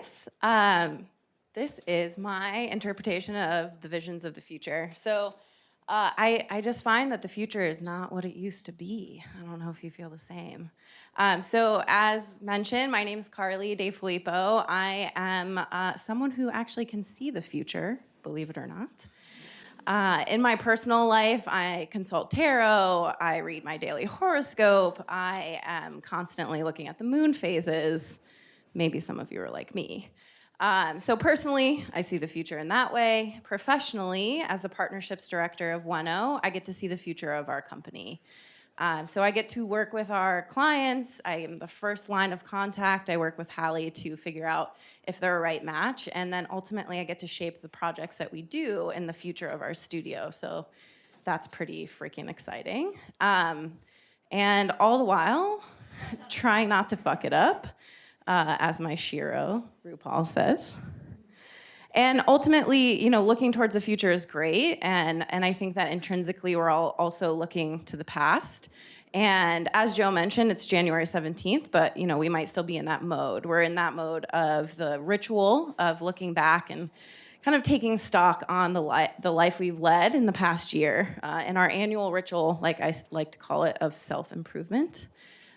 hi guys. Um, this is my interpretation of the visions of the future. So uh, I, I just find that the future is not what it used to be. I don't know if you feel the same. Um, so as mentioned, my name is Carly DeFilippo. I am uh, someone who actually can see the future, believe it or not. Uh, in my personal life, I consult tarot, I read my daily horoscope, I am constantly looking at the moon phases. Maybe some of you are like me. Um, so personally, I see the future in that way. Professionally, as a partnerships director of Ueno, I get to see the future of our company. Um, so I get to work with our clients. I am the first line of contact. I work with Halli to figure out if they're a right match. And then ultimately I get to shape the projects that we do in the future of our studio. So that's pretty freaking exciting. Um, and all the while, trying not to fuck it up, uh, as my Shiro, RuPaul says. And ultimately, you know, looking towards the future is great. And, and I think that intrinsically we're all also looking to the past. And as Joe mentioned, it's January 17th, but you know, we might still be in that mode. We're in that mode of the ritual of looking back and kind of taking stock on the, li the life we've led in the past year uh, in our annual ritual, like I like to call it, of self-improvement.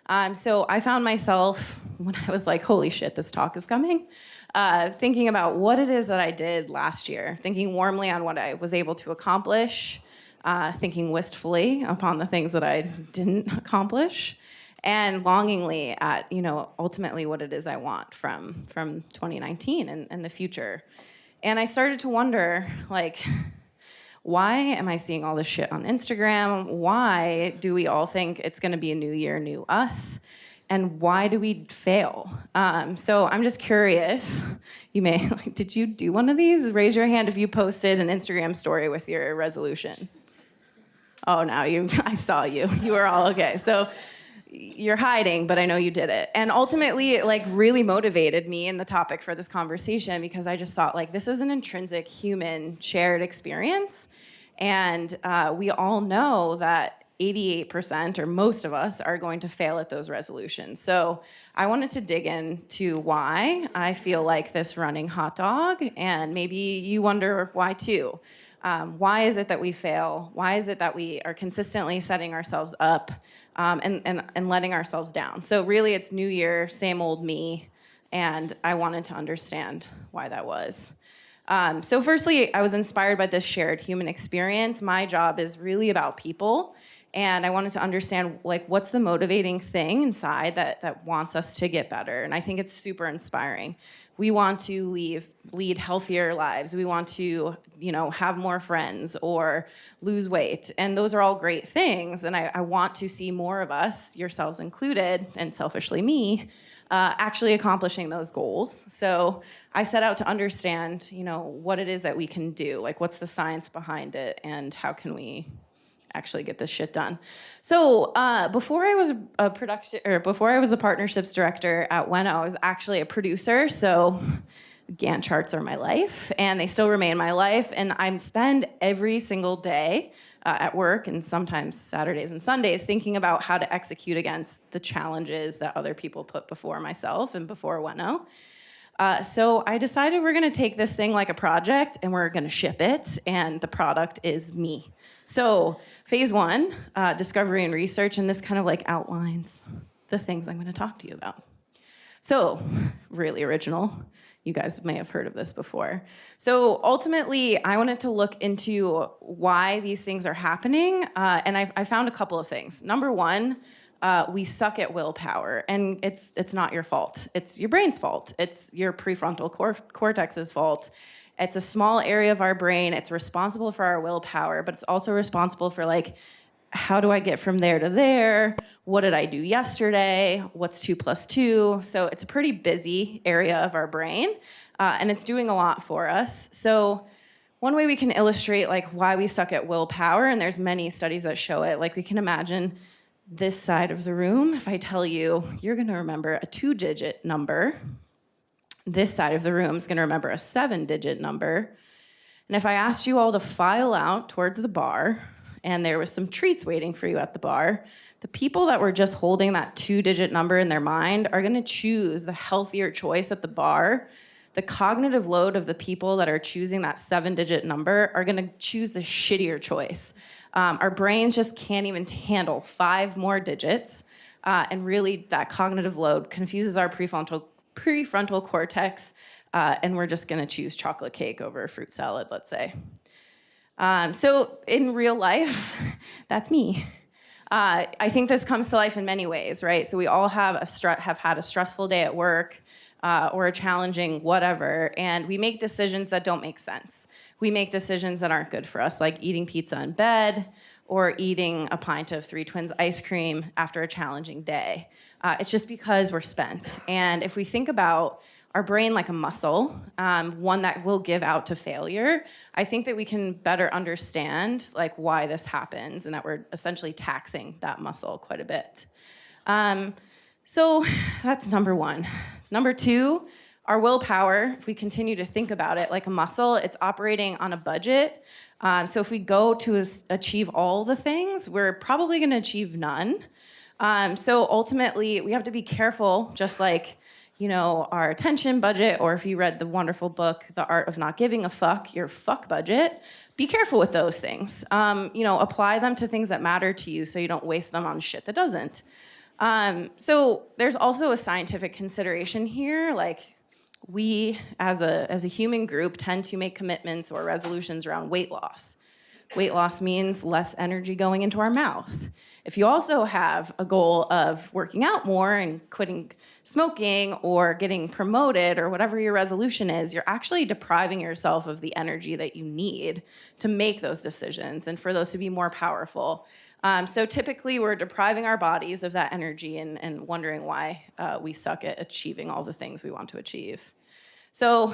Um, so I found myself, when I was like, holy shit, this talk is coming, uh, thinking about what it is that I did last year, thinking warmly on what I was able to accomplish, uh, thinking wistfully upon the things that I didn't accomplish, and longingly at, you know, ultimately what it is I want from, from 2019 and, and the future. And I started to wonder, like, why am I seeing all this shit on Instagram? Why do we all think it's gonna be a new year, new us? And why do we fail? Um, so I'm just curious, you may, like, did you do one of these? Raise your hand if you posted an Instagram story with your resolution. Oh, now you, I saw you, you were all okay. So you're hiding, but I know you did it. And ultimately, it like really motivated me in the topic for this conversation because I just thought like, this is an intrinsic human shared experience. And uh, we all know that 88% or most of us are going to fail at those resolutions. So I wanted to dig into why I feel like this running hot dog and maybe you wonder why too. Um, why is it that we fail? Why is it that we are consistently setting ourselves up um, and, and, and letting ourselves down? So really it's new year, same old me, and I wanted to understand why that was. Um, so firstly, I was inspired by this shared human experience. My job is really about people and I wanted to understand like what's the motivating thing inside that that wants us to get better. And I think it's super inspiring. We want to leave, lead healthier lives. We want to, you know, have more friends or lose weight. And those are all great things. And I, I want to see more of us, yourselves included, and selfishly me, uh, actually accomplishing those goals. So I set out to understand, you know, what it is that we can do, like what's the science behind it and how can we actually get this shit done. So uh, before I was a production, or before I was a partnerships director at Ueno, I was actually a producer. So Gantt charts are my life and they still remain my life. And I spend every single day uh, at work and sometimes Saturdays and Sundays thinking about how to execute against the challenges that other people put before myself and before Ueno. Uh, so I decided we're gonna take this thing like a project and we're gonna ship it and the product is me. So phase one, uh, discovery and research, and this kind of like outlines the things I'm gonna talk to you about. So really original. You guys may have heard of this before. So ultimately, I wanted to look into why these things are happening, uh, and I, I found a couple of things. Number one, uh, we suck at willpower, and it's it's not your fault. It's your brain's fault. It's your prefrontal cor cortex's fault. It's a small area of our brain. It's responsible for our willpower, but it's also responsible for like, how do I get from there to there? What did I do yesterday? What's two plus two? So it's a pretty busy area of our brain, uh, and it's doing a lot for us. So one way we can illustrate like why we suck at willpower, and there's many studies that show it, like we can imagine this side of the room, if I tell you, you're gonna remember a two digit number, this side of the room is gonna remember a seven digit number. And if I asked you all to file out towards the bar and there was some treats waiting for you at the bar, the people that were just holding that two digit number in their mind are gonna choose the healthier choice at the bar. The cognitive load of the people that are choosing that seven digit number are gonna choose the shittier choice. Um, our brains just can't even handle five more digits. Uh, and really, that cognitive load confuses our prefrontal, prefrontal cortex, uh, and we're just gonna choose chocolate cake over a fruit salad, let's say. Um, so in real life, that's me. Uh, I think this comes to life in many ways, right? So we all have a have had a stressful day at work uh, or a challenging whatever, and we make decisions that don't make sense. We make decisions that aren't good for us, like eating pizza in bed or eating a pint of Three Twins ice cream after a challenging day. Uh, it's just because we're spent. And if we think about our brain like a muscle, um, one that will give out to failure, I think that we can better understand like why this happens and that we're essentially taxing that muscle quite a bit. Um, so that's number one. Number two, our willpower, if we continue to think about it like a muscle, it's operating on a budget. Um, so if we go to achieve all the things, we're probably gonna achieve none. Um, so ultimately, we have to be careful, just like you know, our attention budget, or if you read the wonderful book, The Art of Not Giving a Fuck, your fuck budget, be careful with those things. Um, you know, apply them to things that matter to you so you don't waste them on shit that doesn't. Um, so there's also a scientific consideration here, like we as a, as a human group tend to make commitments or resolutions around weight loss. Weight loss means less energy going into our mouth. If you also have a goal of working out more and quitting smoking or getting promoted or whatever your resolution is, you're actually depriving yourself of the energy that you need to make those decisions and for those to be more powerful. Um, so typically we're depriving our bodies of that energy and, and wondering why uh, we suck at achieving all the things we want to achieve. So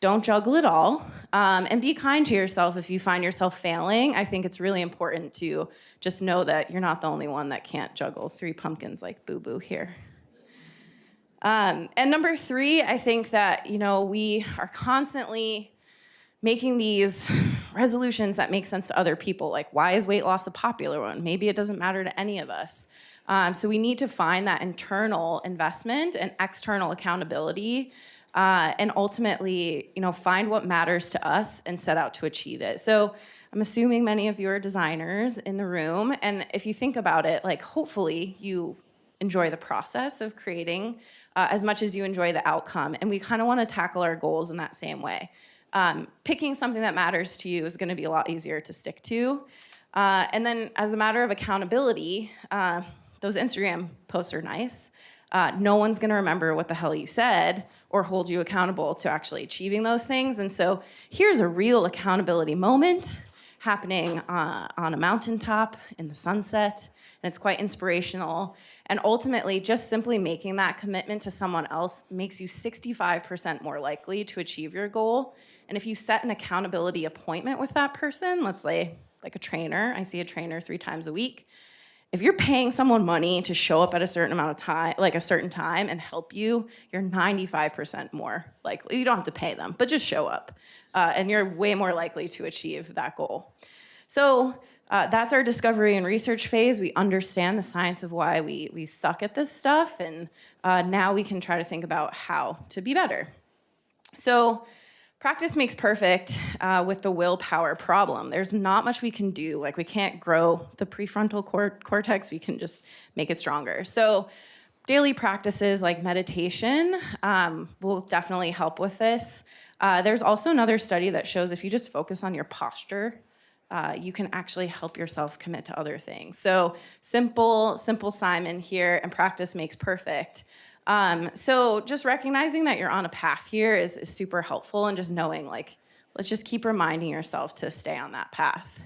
don't juggle it all um, and be kind to yourself if you find yourself failing. I think it's really important to just know that you're not the only one that can't juggle three pumpkins like Boo Boo here. Um, and number three, I think that, you know, we are constantly making these resolutions that make sense to other people. Like, why is weight loss a popular one? Maybe it doesn't matter to any of us. Um, so we need to find that internal investment and external accountability uh, and ultimately, you know, find what matters to us and set out to achieve it. So I'm assuming many of you are designers in the room, and if you think about it, like hopefully you enjoy the process of creating uh, as much as you enjoy the outcome, and we kind of want to tackle our goals in that same way. Um, picking something that matters to you is going to be a lot easier to stick to. Uh, and then as a matter of accountability, uh, those Instagram posts are nice, uh, no one's gonna remember what the hell you said or hold you accountable to actually achieving those things. And so here's a real accountability moment happening uh, on a mountaintop in the sunset, and it's quite inspirational. And ultimately, just simply making that commitment to someone else makes you 65% more likely to achieve your goal. And if you set an accountability appointment with that person, let's say like a trainer, I see a trainer three times a week, if you're paying someone money to show up at a certain amount of time, like a certain time and help you, you're 95% more likely, you don't have to pay them, but just show up. Uh, and you're way more likely to achieve that goal. So uh, that's our discovery and research phase. We understand the science of why we, we suck at this stuff, and uh, now we can try to think about how to be better. So Practice makes perfect uh, with the willpower problem. There's not much we can do. Like we can't grow the prefrontal cor cortex, we can just make it stronger. So daily practices like meditation um, will definitely help with this. Uh, there's also another study that shows if you just focus on your posture, uh, you can actually help yourself commit to other things. So simple, simple Simon here, and practice makes perfect. Um, so just recognizing that you're on a path here is, is super helpful and just knowing like, let's just keep reminding yourself to stay on that path.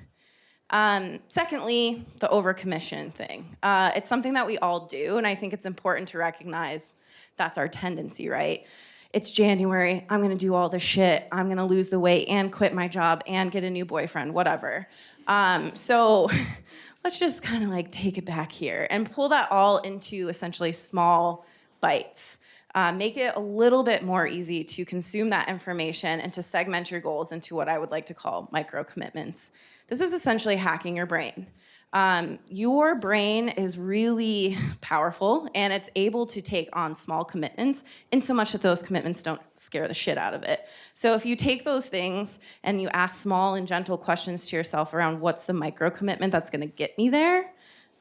Um, secondly, the overcommission thing. Uh, it's something that we all do, and I think it's important to recognize that's our tendency, right? It's January, I'm gonna do all the shit, I'm gonna lose the weight and quit my job and get a new boyfriend, whatever. Um, so let's just kind of like take it back here and pull that all into essentially small bites. Uh, make it a little bit more easy to consume that information and to segment your goals into what I would like to call micro commitments. this is essentially hacking your brain. Um, your brain is really powerful and it's able to take on small commitments in so much that those commitments don't scare the shit out of it. So if you take those things and you ask small and gentle questions to yourself around what's the micro commitment that's gonna get me there,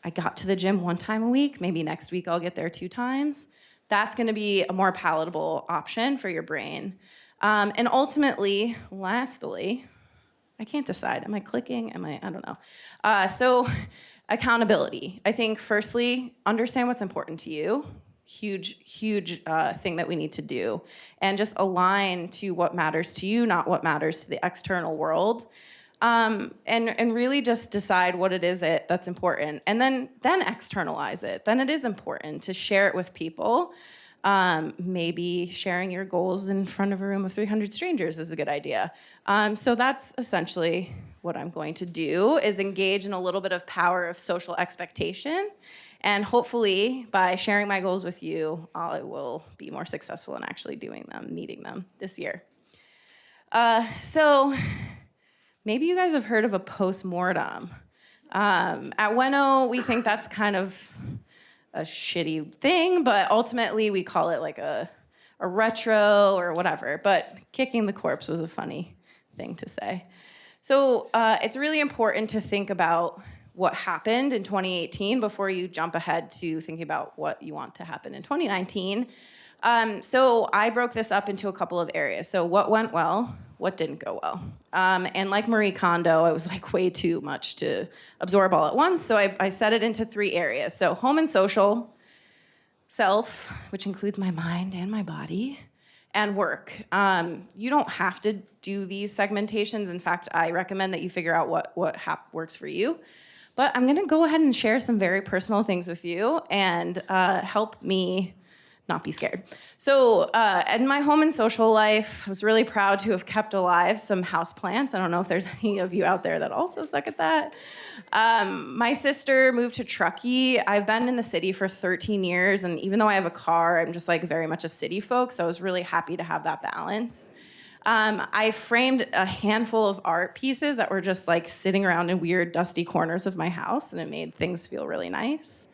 I got to the gym one time a week, maybe next week I'll get there two times. That's gonna be a more palatable option for your brain. Um, and ultimately, lastly, I can't decide. Am I clicking? Am I, I don't know. Uh, so accountability. I think firstly, understand what's important to you. Huge, huge uh, thing that we need to do. And just align to what matters to you, not what matters to the external world. Um, and, and really just decide what it is that, that's important. And then, then externalize it. Then it is important to share it with people. Um, maybe sharing your goals in front of a room of 300 strangers is a good idea. Um, so that's essentially what I'm going to do is engage in a little bit of power of social expectation. And hopefully by sharing my goals with you, I will be more successful in actually doing them, meeting them this year. Uh, so maybe you guys have heard of a post-mortem. Um, at Ueno, we think that's kind of a shitty thing, but ultimately we call it like a, a retro or whatever. But kicking the corpse was a funny thing to say. So uh, it's really important to think about what happened in 2018 before you jump ahead to thinking about what you want to happen in 2019. Um, so I broke this up into a couple of areas. So what went well, what didn't go well. Um, and like Marie Kondo, I was like way too much to absorb all at once. So I, I set it into three areas. So home and social, self, which includes my mind and my body, and work. Um, you don't have to do these segmentations. In fact, I recommend that you figure out what, what works for you. But I'm gonna go ahead and share some very personal things with you and uh, help me not be scared. So uh, in my home and social life, I was really proud to have kept alive some house plants. I don't know if there's any of you out there that also suck at that. Um, my sister moved to Truckee. I've been in the city for 13 years, and even though I have a car, I'm just like very much a city folk, so I was really happy to have that balance. Um, I framed a handful of art pieces that were just like sitting around in weird dusty corners of my house, and it made things feel really nice.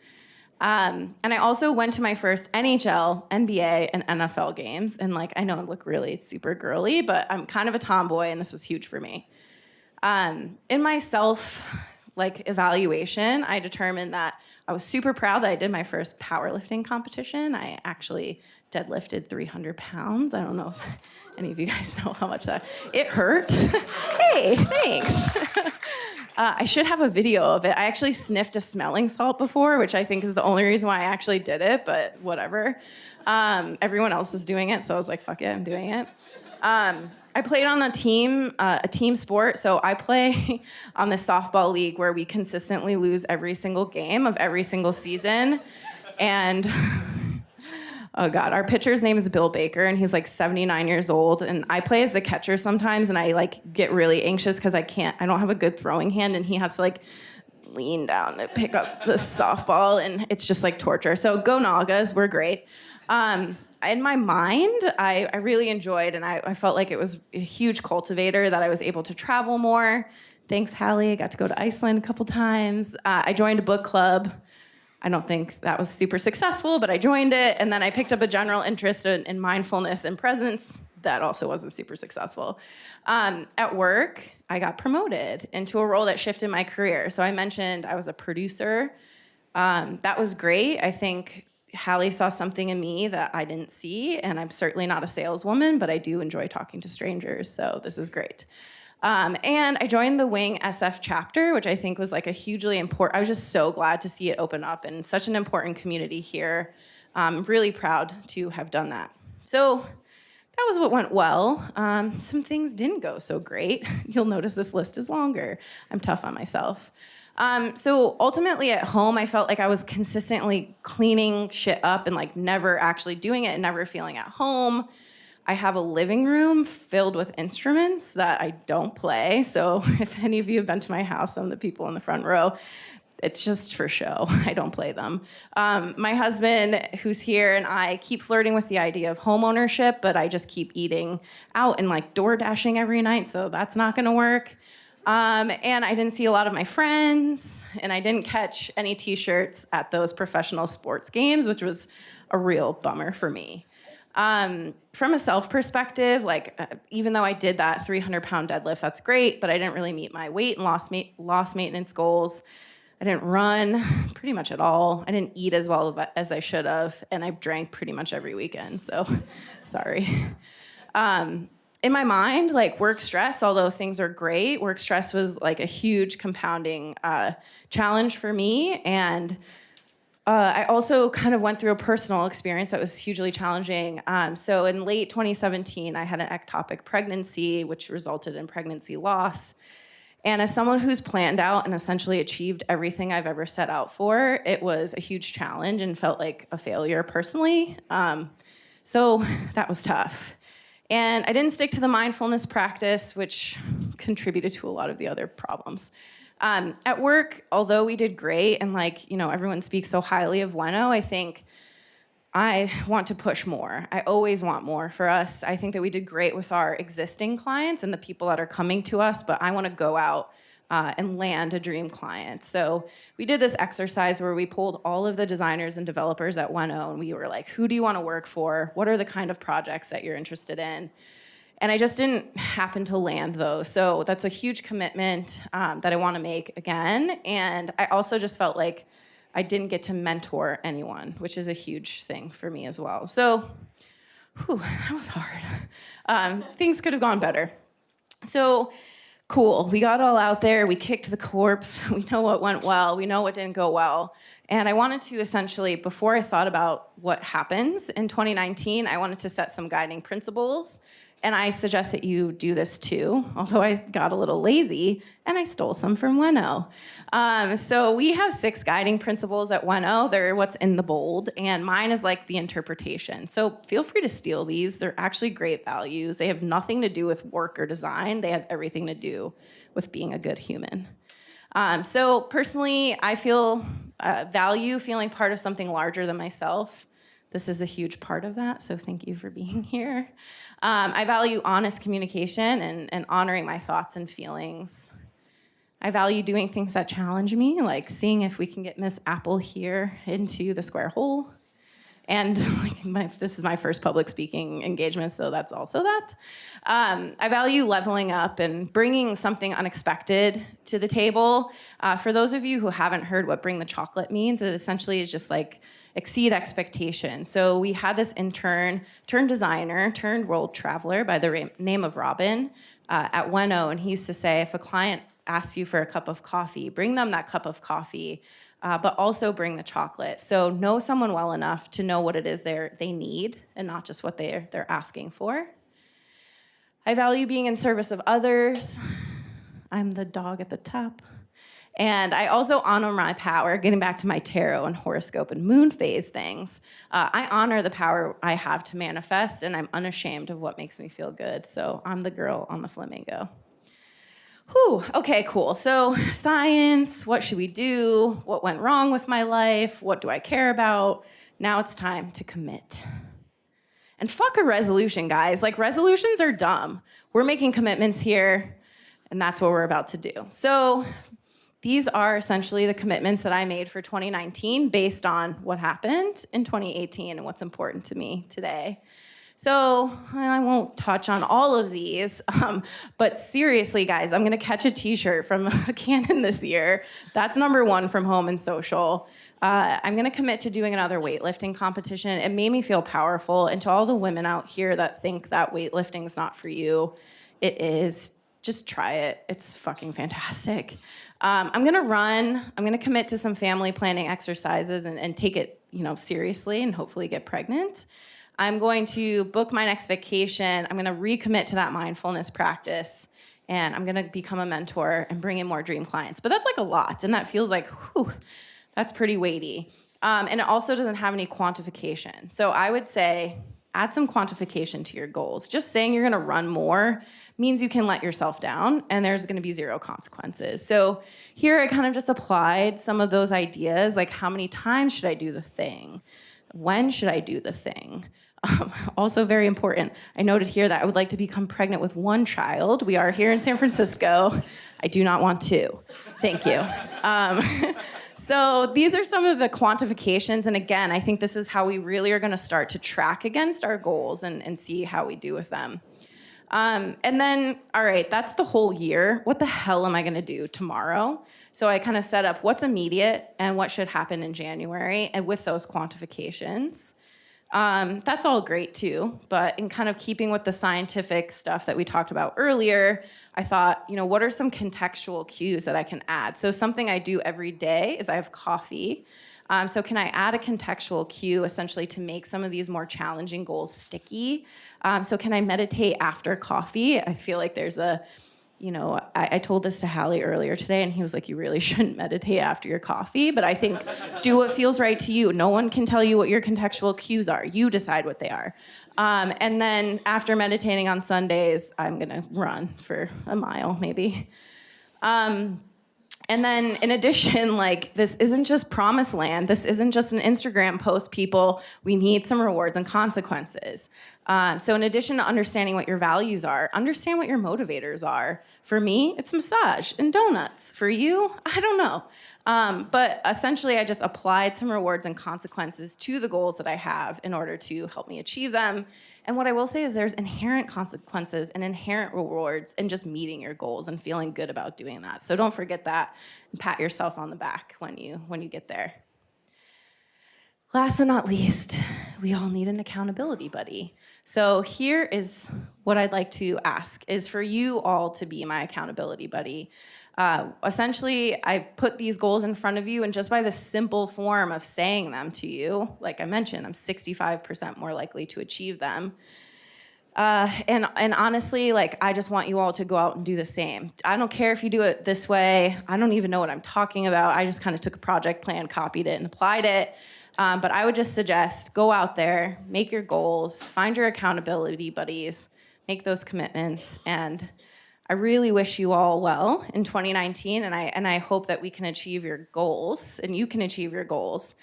Um, and I also went to my first NHL, NBA, and NFL games. And like, I know I look really super girly, but I'm kind of a tomboy, and this was huge for me. Um, in my self like evaluation, I determined that I was super proud that I did my first powerlifting competition. I actually deadlifted 300 pounds. I don't know if any of you guys know how much that, it hurt. hey, thanks. Uh, I should have a video of it. I actually sniffed a smelling salt before, which I think is the only reason why I actually did it, but whatever. Um, everyone else was doing it, so I was like, fuck it, I'm doing it. Um, I played on a team, uh, a team sport. So I play on the softball league where we consistently lose every single game of every single season. And oh God, our pitcher's name is Bill Baker and he's like 79 years old. And I play as the catcher sometimes and I like get really anxious because I can't, I don't have a good throwing hand and he has to like lean down to pick up the softball and it's just like torture. So go Nagas, we're great. Um, in my mind, I, I really enjoyed and I, I, felt like it was a huge cultivator that I was able to travel more. Thanks, Halli. I got to go to Iceland a couple times. Uh, I joined a book club. I don't think that was super successful, but I joined it. And then I picked up a general interest in, in mindfulness and presence. That also wasn't super successful. Um, at work, I got promoted into a role that shifted my career. So I mentioned I was a producer. Um, that was great. I think Halli saw something in me that I didn't see, and I'm certainly not a saleswoman, but I do enjoy talking to strangers, so this is great. Um, and I joined the Wing SF chapter, which I think was like a hugely important, I was just so glad to see it open up and such an important community here. I'm really proud to have done that. So that was what went well. Um, some things didn't go so great. You'll notice this list is longer. I'm tough on myself. Um, so ultimately at home, I felt like I was consistently cleaning shit up and like never actually doing it and never feeling at home. I have a living room filled with instruments that I don't play. So if any of you have been to my house, of the people in the front row, it's just for show. I don't play them. Um, my husband, who's here, and I keep flirting with the idea of home ownership, but I just keep eating out and like door dashing every night, so that's not gonna work. Um, and I didn't see a lot of my friends, and I didn't catch any t-shirts at those professional sports games, which was a real bummer for me. Um, from a self perspective, like uh, even though I did that 300 pound deadlift, that's great, but I didn't really meet my weight and loss, ma loss maintenance goals. I didn't run pretty much at all. I didn't eat as well as I should have, and I drank pretty much every weekend. So, sorry. Um, in my mind, like work stress, although things are great, work stress was like a huge compounding uh, challenge for me. And uh, I also kind of went through a personal experience that was hugely challenging. Um, so in late 2017, I had an ectopic pregnancy, which resulted in pregnancy loss. And as someone who's planned out and essentially achieved everything I've ever set out for, it was a huge challenge and felt like a failure personally. Um, so that was tough. And I didn't stick to the mindfulness practice, which contributed to a lot of the other problems. Um, at work, although we did great and like, you know, everyone speaks so highly of Ueno, I think I want to push more. I always want more for us. I think that we did great with our existing clients and the people that are coming to us, but I want to go out uh, and land a dream client. So we did this exercise where we pulled all of the designers and developers at Ueno and we were like, who do you want to work for? What are the kind of projects that you're interested in? And I just didn't happen to land those. So that's a huge commitment um, that I want to make again. And I also just felt like I didn't get to mentor anyone, which is a huge thing for me as well. So whew, that was hard. Um, things could have gone better. So cool, we got all out there, we kicked the corpse, we know what went well, we know what didn't go well. And I wanted to essentially, before I thought about what happens in 2019, I wanted to set some guiding principles and I suggest that you do this too, although I got a little lazy and I stole some from Ueno. Um, so we have six guiding principles at Ueno. They're what's in the bold, and mine is like the interpretation. So feel free to steal these. They're actually great values. They have nothing to do with work or design. They have everything to do with being a good human. Um, so personally, I feel uh, value feeling part of something larger than myself. This is a huge part of that, so thank you for being here. Um, I value honest communication and, and honoring my thoughts and feelings. I value doing things that challenge me, like seeing if we can get Miss Apple here into the square hole. And like my, this is my first public speaking engagement, so that's also that. Um, I value leveling up and bringing something unexpected to the table. Uh, for those of you who haven't heard what bring the chocolate means, it essentially is just like exceed expectation. So we had this intern, turned designer, turned world traveler by the name of Robin uh, at Ueno, and he used to say, if a client asks you for a cup of coffee, bring them that cup of coffee, uh, but also bring the chocolate. So know someone well enough to know what it is they they need and not just what they're, they're asking for. I value being in service of others. I'm the dog at the top. And I also honor my power, getting back to my tarot and horoscope and moon phase things. Uh, I honor the power I have to manifest, and I'm unashamed of what makes me feel good. So I'm the girl on the flamingo. Whew, okay, cool. So science, what should we do? What went wrong with my life? What do I care about? Now it's time to commit. And fuck a resolution, guys. Like resolutions are dumb. We're making commitments here, and that's what we're about to do. So these are essentially the commitments that I made for 2019 based on what happened in 2018 and what's important to me today. So I won't touch on all of these, um, but seriously, guys, I'm gonna catch a t-shirt from a cannon this year. That's number one from home and social. Uh, I'm gonna commit to doing another weightlifting competition. It made me feel powerful. And to all the women out here that think that weightlifting is not for you, it is. Just try it. It's fucking fantastic. Um, I'm gonna run, I'm gonna commit to some family planning exercises and, and take it you know, seriously and hopefully get pregnant. I'm going to book my next vacation. I'm gonna recommit to that mindfulness practice and I'm gonna become a mentor and bring in more dream clients. But that's like a lot and that feels like, whew, that's pretty weighty. Um, and it also doesn't have any quantification. So I would say add some quantification to your goals. Just saying you're gonna run more means you can let yourself down and there's gonna be zero consequences. So here I kind of just applied some of those ideas, like how many times should I do the thing? When should I do the thing? Um, also very important, I noted here that I would like to become pregnant with one child. We are here in San Francisco. I do not want two. Thank you. Um, so these are some of the quantifications. And again, I think this is how we really are gonna start to track against our goals and, and see how we do with them. Um, and then, all right, that's the whole year. What the hell am I gonna do tomorrow? So I kind of set up what's immediate and what should happen in January and with those quantifications. Um, that's all great too, but in kind of keeping with the scientific stuff that we talked about earlier, I thought, you know, what are some contextual cues that I can add? So something I do every day is I have coffee. Um, so can I add a contextual cue essentially to make some of these more challenging goals sticky? Um, so can I meditate after coffee? I feel like there's a, you know, I, I, told this to Halli earlier today, and he was like, you really shouldn't meditate after your coffee. But I think do what feels right to you. No one can tell you what your contextual cues are. You decide what they are. Um, and then after meditating on Sundays, I'm to run for a mile, maybe. Um, and then in addition, like this isn't just promised land. This isn't just an Instagram post, people. We need some rewards and consequences. Um, so in addition to understanding what your values are, understand what your motivators are. For me, it's massage and donuts. For you, I don't know. Um, but essentially, I just applied some rewards and consequences to the goals that I have in order to help me achieve them. And what I will say is there's inherent consequences and inherent rewards in just meeting your goals and feeling good about doing that. So don't forget that and pat yourself on the back when you, when you get there. Last but not least, we all need an accountability buddy. So here is what I'd like to ask is for you all to be my accountability buddy. Uh, essentially, I put these goals in front of you and just by the simple form of saying them to you, like I mentioned, I'm 65% more likely to achieve them. Uh, and, and honestly, like, I just want you all to go out and do the same. I don't care if you do it this way. I don't even know what I'm talking about. I just kind of took a project plan, copied it, and applied it. Um, but I would just suggest go out there, make your goals, find your accountability buddies, make those commitments. And I really wish you all well in 2019. And I, and I hope that we can achieve your goals and you can achieve your goals.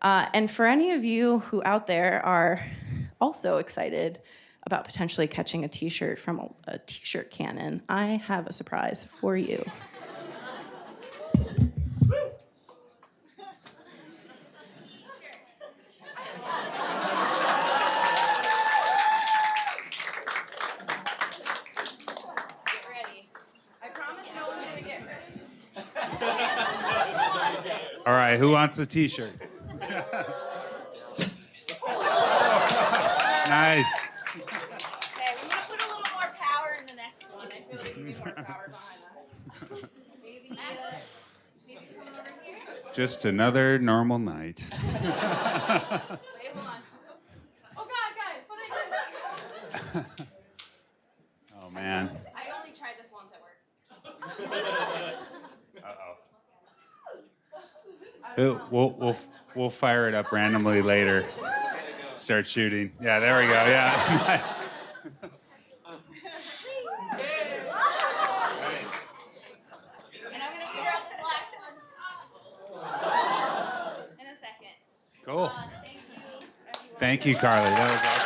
Uh, and for any of you who out there are also excited about potentially catching a t-shirt from a, a t-shirt cannon, I have a surprise for you. Who wants a t-shirt? nice. Okay, we to put a little more power in the next one. I feel like we need more power behind that. Maybe, uh, maybe someone over here? Just another normal night. Wait, hold on. Oh God, guys, what did I do? oh man. I only tried this once at work. We'll, we'll, we'll fire it up randomly later. Start shooting. Yeah, there we go. Yeah, nice. Cool. Uh, thank you, Carly. That was awesome.